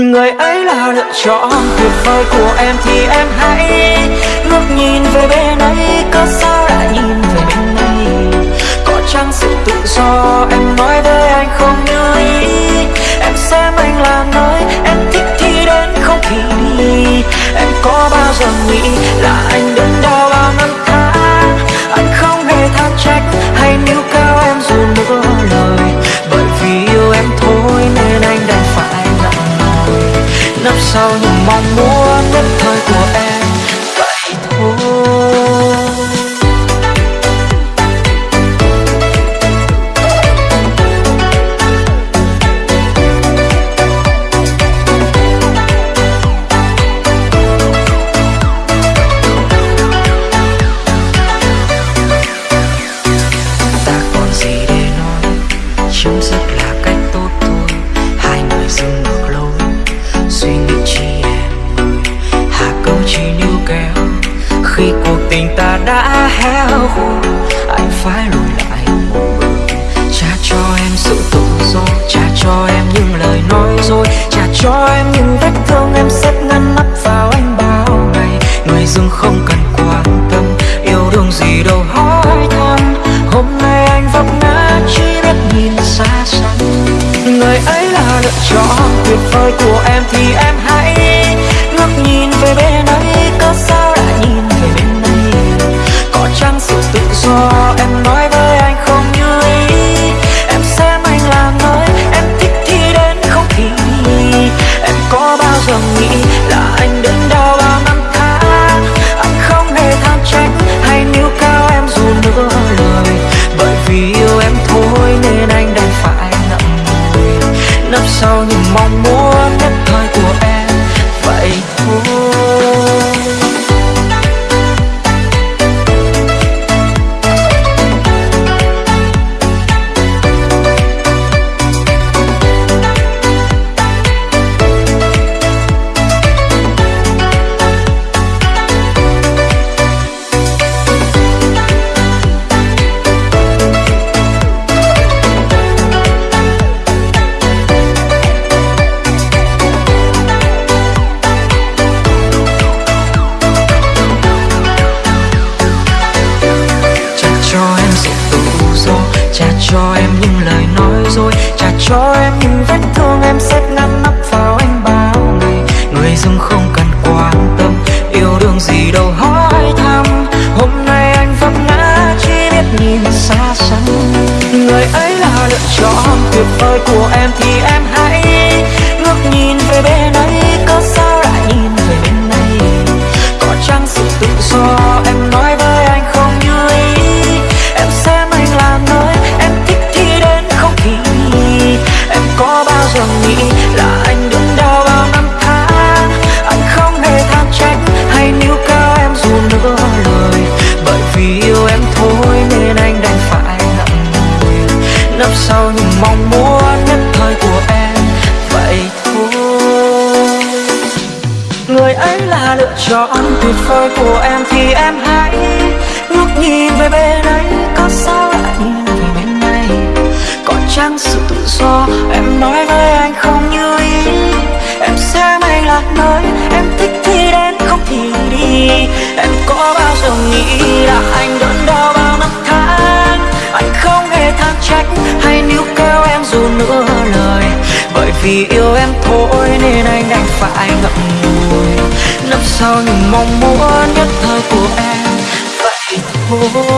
Người ấy là lựa chọn tuyệt vời của em thì em hãy ngước nhìn về bên ấy Có sao lại nhìn về bên này? Có chăng sự tự do, em nói với sau kéo khi cuộc tình ta đã héo khô anh phải lùi lại một bước. Trả cho em sự tự do trả cho em những lời nói dối trả cho em những vết thương em xếp ngăn nắp vào anh bao ngày. Người dưng không cần quan tâm, yêu đương gì đâu hỏi thăm. Hôm nay anh vấp ngã chỉ biết nhìn xa xăm. Người ấy là lựa chọn, tuyệt vời của em thì em hãy nấp sau những mong muốn vết thương em xếp ngăn nắp vào anh bao ngày. Người dưng không cần quan tâm, yêu đương gì đâu hỏi thăm. Hôm nay anh vấp ngã, chỉ biết nhìn xa xăm. Người ấy là lựa chọn tuyệt vời của cho lựa tuyệt vời của em thì em hãy ngước nhìn về bên ấy có sao lại nhìn về bên này? Có chăng sự tự do em nói với anh không như ý? Em sẽ may lạc nơi em thích thì đến, không thì đi. Em có bao giờ nghĩ là anh đớn đau bao năm tháng? Anh không hề than trách hay níu kéo em dù nửa lời. Bởi vì yêu em thôi nên anh đành phải ngậm ngùi nấp sau những mong muốn nhất thời của em. Vậy thôi.